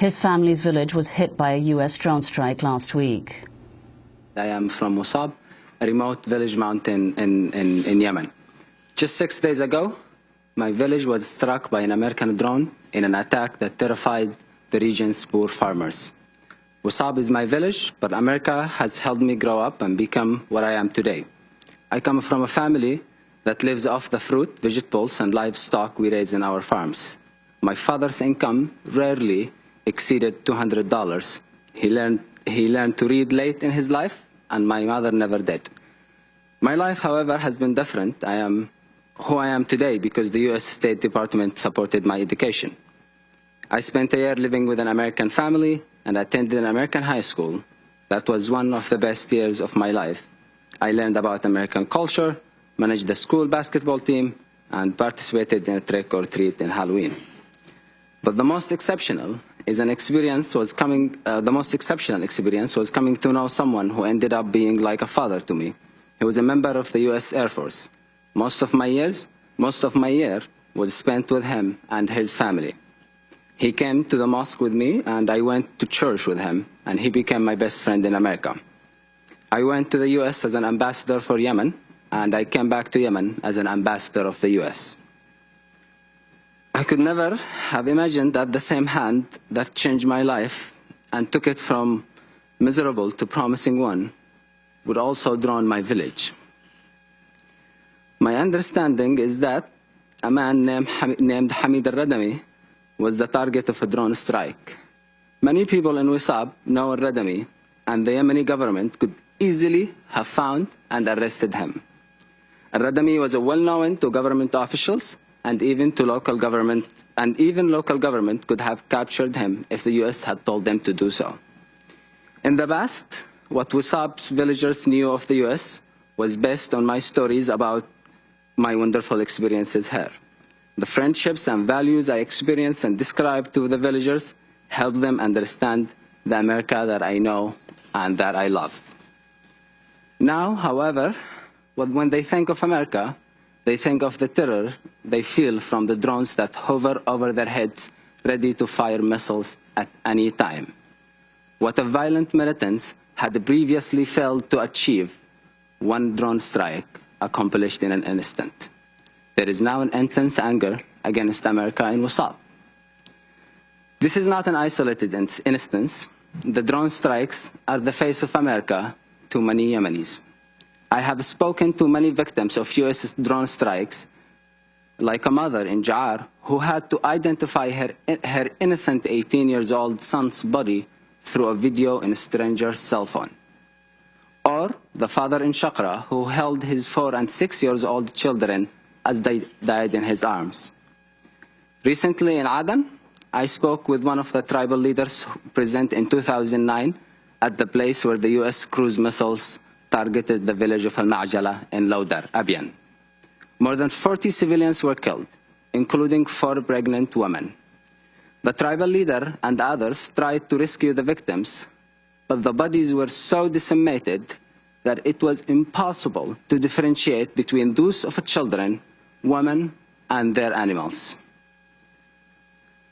His family's village was hit by a U.S. drone strike last week. I am from Wisab, a remote village mountain in, in, in Yemen. Just six days ago, my village was struck by an American drone in an attack that terrified the region's poor farmers. Wisab is my village, but America has helped me grow up and become what I am today. I come from a family that lives off the fruit, vegetables, and livestock we raise in our farms. My father's income rarely exceeded $200. He learned, he learned to read late in his life, and my mother never did. My life, however, has been different. I am who I am today because the U.S. State Department supported my education. I spent a year living with an American family and attended an American high school. That was one of the best years of my life. I learned about American culture, managed the school basketball team, and participated in a trick or treat in Halloween. But the most exceptional is an experience was coming, uh, the most exceptional experience was coming to know someone who ended up being like a father to me. He was a member of the U.S. Air Force. Most of my years, most of my year was spent with him and his family. He came to the mosque with me and I went to church with him and he became my best friend in America. I went to the US as an ambassador for Yemen and I came back to Yemen as an ambassador of the US. I could never have imagined that the same hand that changed my life and took it from miserable to promising one would also draw my village. My understanding is that a man named, named Hamid al-Radami was the target of a drone strike. Many people in Wisab know al-Radami, and the Yemeni government could easily have found and arrested him. Al-Radami was a well-known to government officials and even to local government, and even local government could have captured him if the U.S. had told them to do so. In the past, what Wisab's villagers knew of the U.S. was based on my stories about my wonderful experiences here. The friendships and values I experienced and described to the villagers helped them understand the America that I know and that I love. Now, however, when they think of America, they think of the terror they feel from the drones that hover over their heads, ready to fire missiles at any time. What a violent militants had previously failed to achieve, one drone strike accomplished in an instant. There is now an intense anger against America in Wasab. This is not an isolated instance. The drone strikes are the face of America to many Yemenis. I have spoken to many victims of U.S. drone strikes, like a mother in Ja'ar, who had to identify her, her innocent 18 years old son's body through a video in a stranger's cell phone or the father in Shakra who held his four and six years old children as they died in his arms. Recently in Aden, I spoke with one of the tribal leaders present in 2009 at the place where the U.S. cruise missiles targeted the village of Al-Ma'jala in Lawdar, Abyan. More than 40 civilians were killed, including four pregnant women. The tribal leader and others tried to rescue the victims, but the bodies were so decimated that it was impossible to differentiate between those of children, women, and their animals.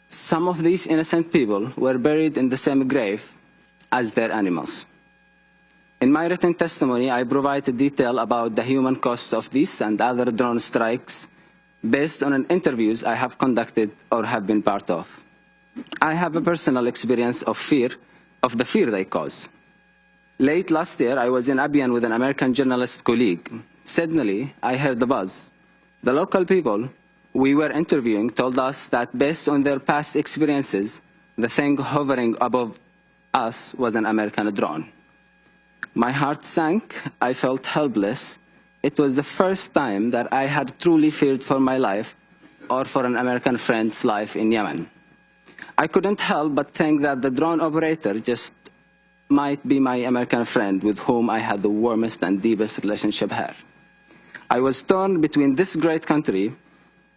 Some of these innocent people were buried in the same grave as their animals. In my written testimony, I provided detail about the human cost of these and other drone strikes based on interviews I have conducted or have been part of. I have a personal experience of fear of the fear they cause. Late last year, I was in Abyan with an American journalist colleague. Suddenly, I heard the buzz. The local people we were interviewing told us that based on their past experiences, the thing hovering above us was an American drone. My heart sank. I felt helpless. It was the first time that I had truly feared for my life or for an American friend's life in Yemen. I couldn't help but think that the drone operator just might be my American friend with whom I had the warmest and deepest relationship here. I was torn between this great country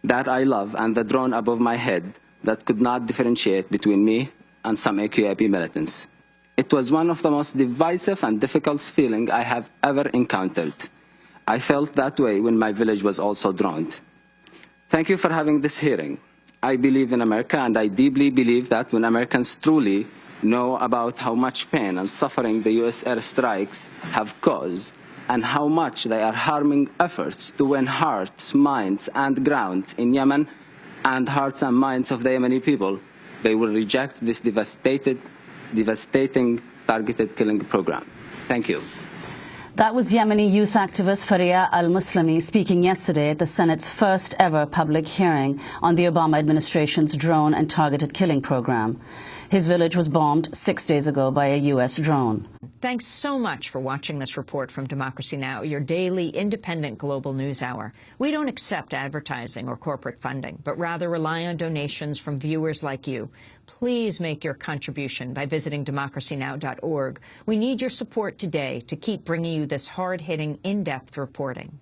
that I love and the drone above my head that could not differentiate between me and some AQAP militants. It was one of the most divisive and difficult feelings I have ever encountered. I felt that way when my village was also drowned. Thank you for having this hearing. I believe in America, and I deeply believe that when Americans truly know about how much pain and suffering the U.S. airstrikes have caused, and how much they are harming efforts to win hearts, minds, and grounds in Yemen, and hearts and minds of the Yemeni people, they will reject this devastated, devastating targeted killing program. Thank you. That was Yemeni youth activist Farea al-Muslimi speaking yesterday at the Senate's first ever public hearing on the Obama administration's drone and targeted killing program. His village was bombed six days ago by a U.S. drone. Thanks so much for watching this report from Democracy Now!, your daily independent global news hour. We don't accept advertising or corporate funding, but rather rely on donations from viewers like you. Please make your contribution by visiting democracynow.org. We need your support today to keep bringing you this hard-hitting, in-depth reporting.